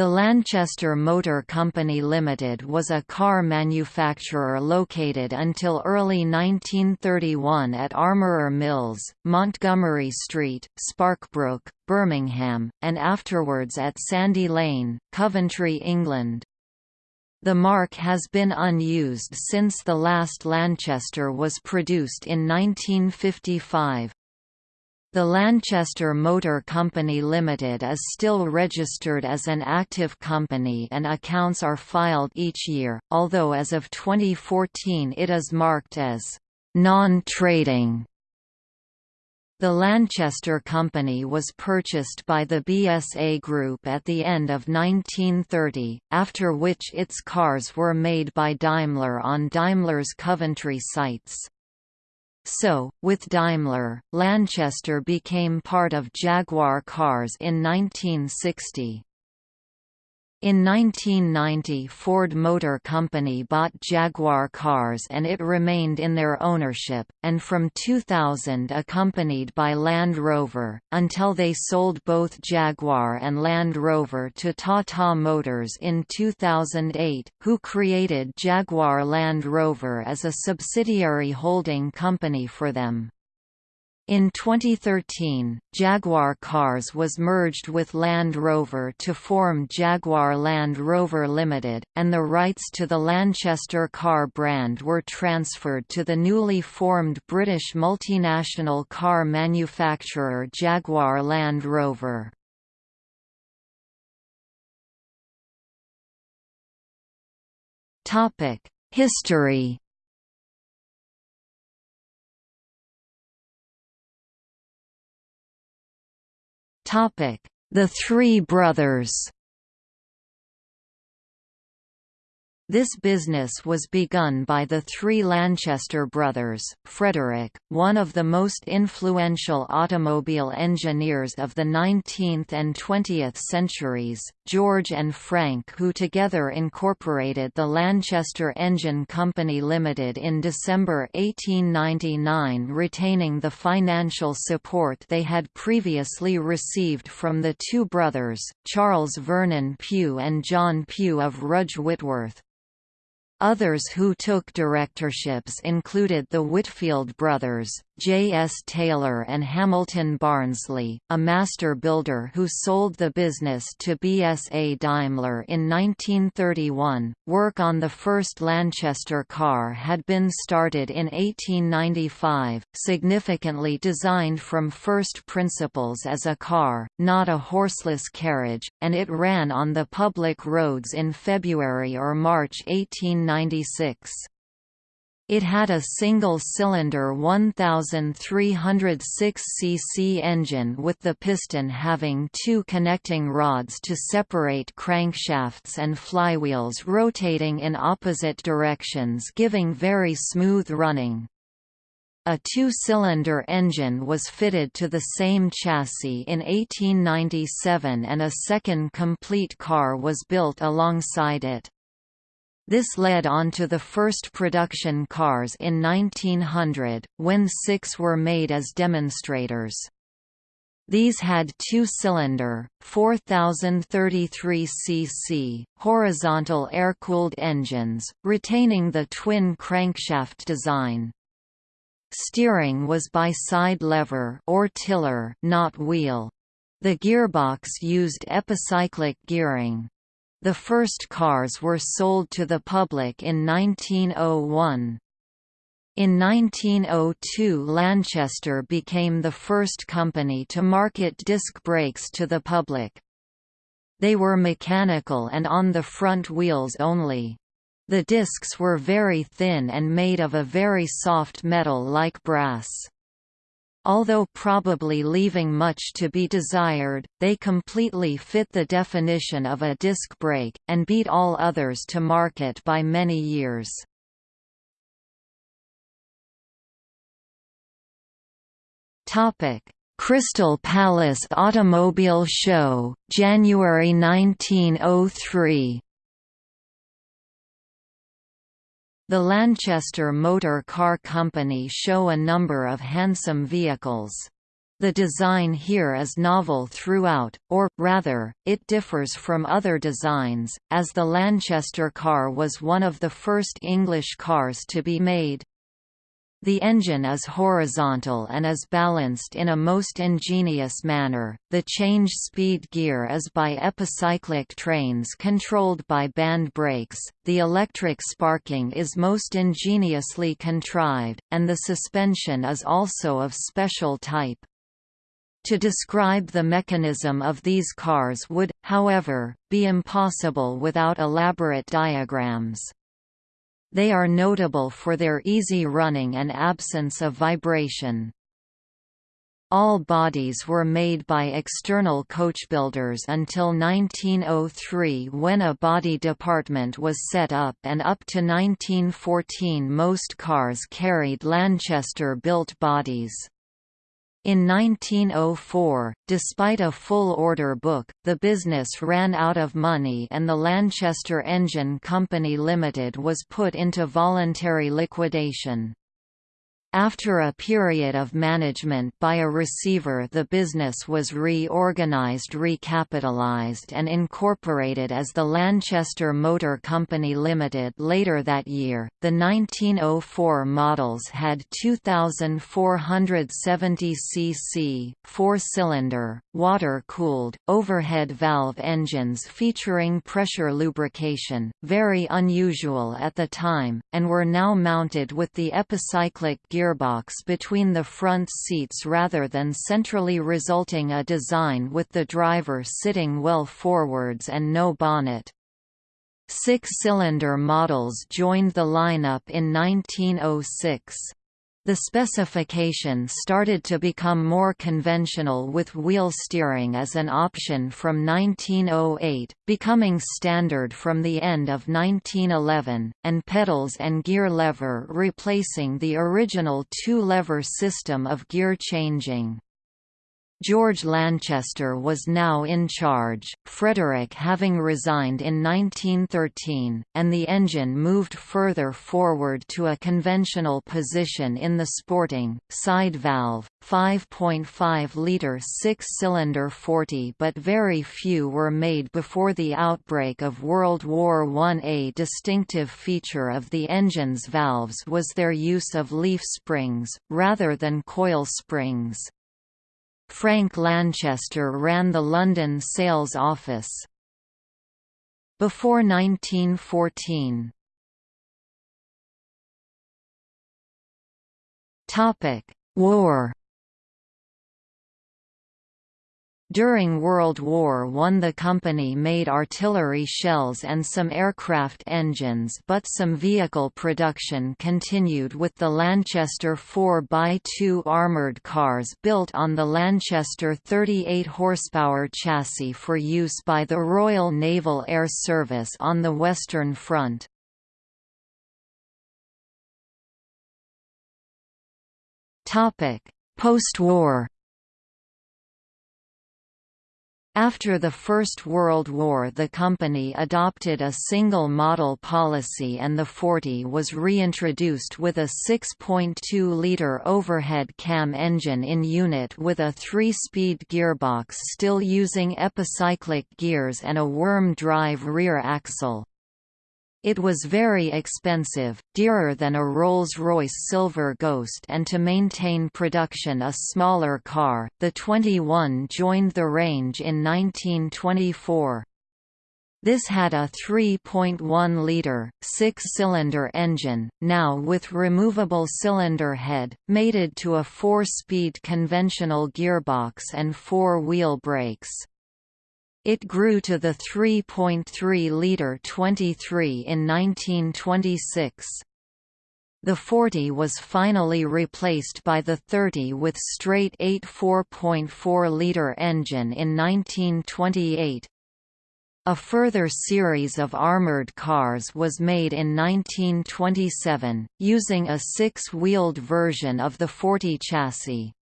The Lanchester Motor Company Limited was a car manufacturer located until early 1931 at Armourer Mills, Montgomery Street, Sparkbrook, Birmingham, and afterwards at Sandy Lane, Coventry, England. The mark has been unused since the last Lanchester was produced in 1955. The Lanchester Motor Company Limited is still registered as an active company and accounts are filed each year, although as of 2014 it is marked as non-trading. The Lanchester Company was purchased by the BSA Group at the end of 1930, after which its cars were made by Daimler on Daimler's Coventry sites. So, with Daimler, Lanchester became part of Jaguar Cars in 1960. In 1990 Ford Motor Company bought Jaguar cars and it remained in their ownership, and from 2000 accompanied by Land Rover, until they sold both Jaguar and Land Rover to Tata Motors in 2008, who created Jaguar Land Rover as a subsidiary holding company for them. In 2013, Jaguar Cars was merged with Land Rover to form Jaguar Land Rover Limited, and the rights to the Lanchester car brand were transferred to the newly formed British multinational car manufacturer Jaguar Land Rover. History The Three Brothers This business was begun by the three Lanchester brothers, Frederick, one of the most influential automobile engineers of the 19th and 20th centuries, George and Frank who together incorporated the Lanchester Engine Company Limited in December 1899 retaining the financial support they had previously received from the two brothers, Charles Vernon Pugh and John Pugh of Rudge Whitworth. Others who took directorships included the Whitfield brothers, J. S. Taylor and Hamilton Barnsley, a master builder who sold the business to BSA Daimler in 1931. Work on the first Lanchester car had been started in 1895, significantly designed from first principles as a car, not a horseless carriage, and it ran on the public roads in February or March 1896. It had a single-cylinder 1306 cc engine with the piston having two connecting rods to separate crankshafts and flywheels rotating in opposite directions giving very smooth running. A two-cylinder engine was fitted to the same chassis in 1897 and a second complete car was built alongside it. This led on to the first production cars in 1900, when six were made as demonstrators. These had two-cylinder, 4033 cc, horizontal air-cooled engines, retaining the twin crankshaft design. Steering was by side lever or tiller, not wheel. The gearbox used epicyclic gearing. The first cars were sold to the public in 1901. In 1902 Lanchester became the first company to market disc brakes to the public. They were mechanical and on the front wheels only. The discs were very thin and made of a very soft metal like brass. Although probably leaving much to be desired, they completely fit the definition of a disc brake, and beat all others to market by many years. Crystal Palace Automobile Show, January 1903 The Lanchester Motor Car Company show a number of handsome vehicles. The design here is novel throughout, or, rather, it differs from other designs, as the Lanchester car was one of the first English cars to be made. The engine is horizontal and is balanced in a most ingenious manner. The change speed gear is by epicyclic trains controlled by band brakes. The electric sparking is most ingeniously contrived, and the suspension is also of special type. To describe the mechanism of these cars would, however, be impossible without elaborate diagrams. They are notable for their easy running and absence of vibration. All bodies were made by external coachbuilders until 1903 when a body department was set up and up to 1914 most cars carried Lanchester-built bodies. In 1904, despite a full order book, the business ran out of money and the Lanchester Engine Company Limited was put into voluntary liquidation. After a period of management by a receiver the business was reorganized recapitalized and incorporated as the Lanchester Motor Company Limited later that year. The 1904 models had 2470 cc, four-cylinder, water-cooled, overhead valve engines featuring pressure lubrication, very unusual at the time, and were now mounted with the epicyclic gear gearbox between the front seats rather than centrally resulting a design with the driver sitting well forwards and no bonnet. Six-cylinder models joined the lineup in 1906. The specification started to become more conventional with wheel steering as an option from 1908, becoming standard from the end of 1911, and pedals and gear lever replacing the original two-lever system of gear changing. George Lanchester was now in charge, Frederick having resigned in 1913, and the engine moved further forward to a conventional position in the sporting, side-valve, 5.5-litre six-cylinder 40 but very few were made before the outbreak of World War I. A distinctive feature of the engine's valves was their use of leaf springs, rather than coil springs. Frank Lanchester ran the London sales office. Before 1914 War During World War I the company made artillery shells and some aircraft engines but some vehicle production continued with the Lanchester 4x2 armoured cars built on the Lanchester 38 horsepower chassis for use by the Royal Naval Air Service on the Western Front. Post-war after the First World War the company adopted a single-model policy and the 40 was reintroduced with a 6.2-litre overhead cam engine in unit with a three-speed gearbox still using epicyclic gears and a worm drive rear axle. It was very expensive, dearer than a Rolls-Royce Silver Ghost and to maintain production a smaller car, the 21 joined the range in 1924. This had a 3.1-litre, six-cylinder engine, now with removable cylinder head, mated to a four-speed conventional gearbox and four-wheel brakes. It grew to the 3.3-litre 23 in 1926. The 40 was finally replaced by the 30 with straight 8 4.4-litre engine in 1928. A further series of armoured cars was made in 1927, using a six-wheeled version of the 40 chassis.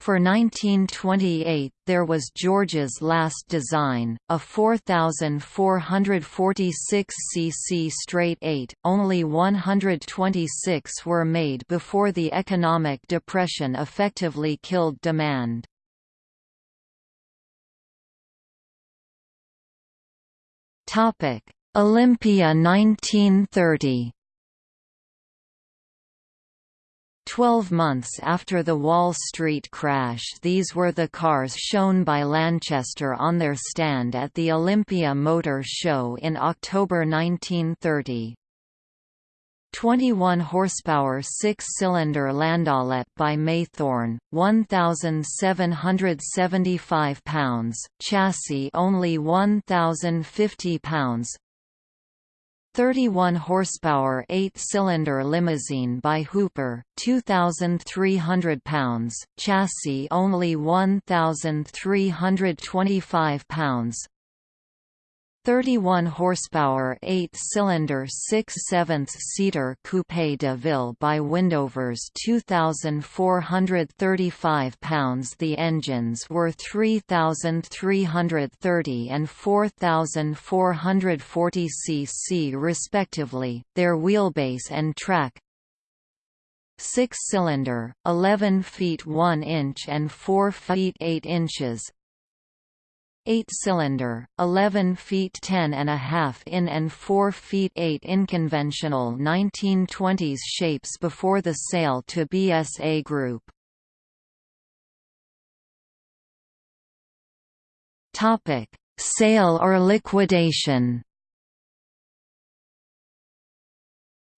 For 1928 there was George's last design, a 4,446 cc straight 8, only 126 were made before the economic depression effectively killed demand. Olympia 1930 Twelve months after the Wall Street crash these were the cars shown by Lanchester on their stand at the Olympia Motor Show in October 1930. 21 horsepower six-cylinder Landaulet by Maythorn, 1775 pounds, chassis only 1050 pounds, 31 horsepower 8-cylinder limousine by Hooper, 2300 pounds, chassis only 1325 pounds. 31 horsepower 8-cylinder 6 7 seater Coupe de Ville by Windovers 2435 pounds. The engines were 3330 and 4440 cc respectively, their wheelbase and track. 6-cylinder, 11 feet 1 inch and 4 feet 8 inches 8-cylinder, 11 feet 10 and a half in and 4 feet 8 in conventional 1920s shapes before the sale to BSA Group. Topic: Sale or liquidation.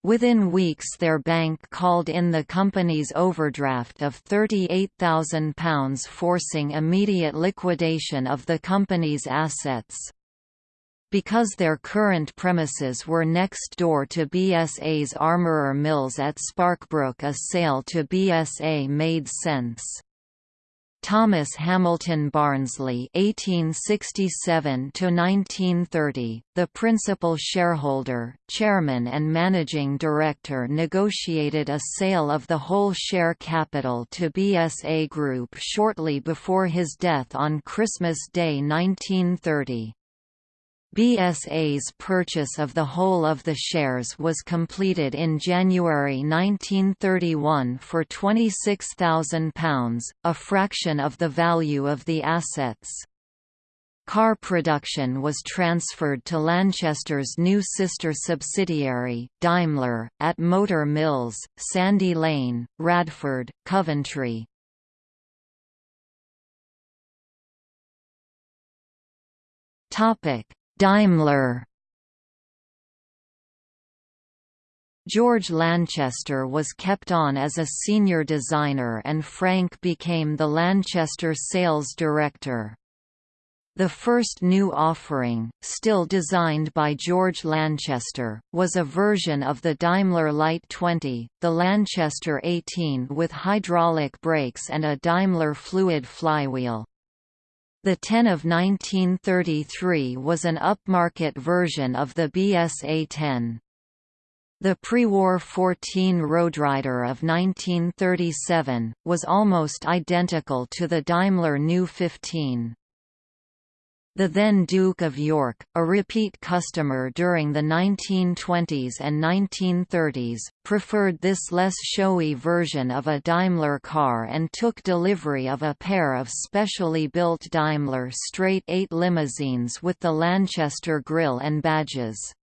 Within weeks their bank called in the company's overdraft of £38,000 forcing immediate liquidation of the company's assets. Because their current premises were next door to BSA's Armourer Mills at Sparkbrook a sale to BSA made sense. Thomas Hamilton Barnsley (1867–1930), the principal shareholder, chairman, and managing director, negotiated a sale of the whole share capital to BSA Group shortly before his death on Christmas Day 1930. BSA's purchase of the whole of the shares was completed in January 1931 for £26,000, a fraction of the value of the assets. Car production was transferred to Lanchester's new sister subsidiary, Daimler, at Motor Mills, Sandy Lane, Radford, Coventry. Topic Daimler George Lanchester was kept on as a senior designer and Frank became the Lanchester sales director. The first new offering, still designed by George Lanchester, was a version of the Daimler Light 20, the Lanchester 18 with hydraulic brakes and a Daimler fluid flywheel. The 10 of 1933 was an upmarket version of the BSA 10. The pre-war 14 Roadrider of 1937, was almost identical to the Daimler New 15. The then Duke of York, a repeat customer during the 1920s and 1930s, preferred this less showy version of a Daimler car and took delivery of a pair of specially built Daimler straight 8 limousines with the Lanchester grille and badges.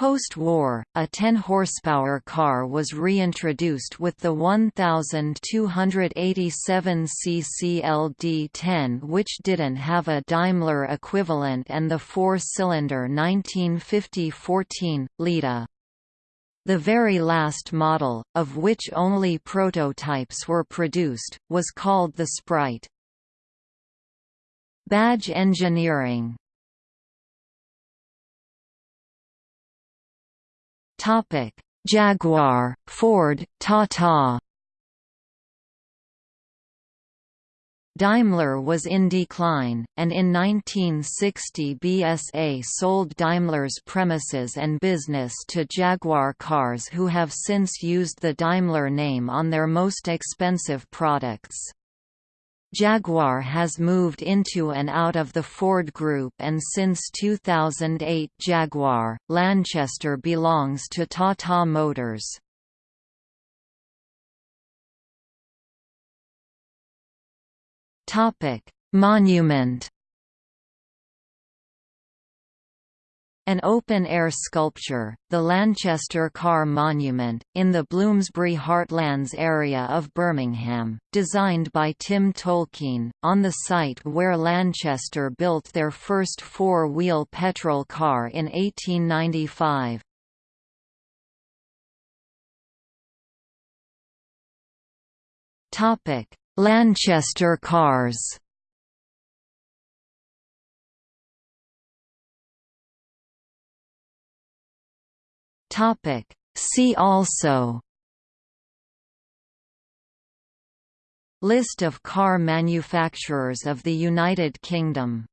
Post-war, a 10-horsepower car was reintroduced with the 1287 cc LD10 which didn't have a Daimler equivalent and the four-cylinder 1950-14, Leda. The very last model, of which only prototypes were produced, was called the Sprite. Badge engineering Topic: Jaguar, Ford, Tata. Daimler was in decline, and in 1960 BSA sold Daimler's premises and business to Jaguar Cars who have since used the Daimler name on their most expensive products. Jaguar has moved into and out of the Ford Group and since 2008 Jaguar, Lanchester belongs to Tata Motors. Monument. An open-air sculpture, the Lanchester Car Monument, in the Bloomsbury Heartlands area of Birmingham, designed by Tim Tolkien, on the site where Lanchester built their first four-wheel petrol car in 1895. Lanchester cars Topic. See also List of car manufacturers of the United Kingdom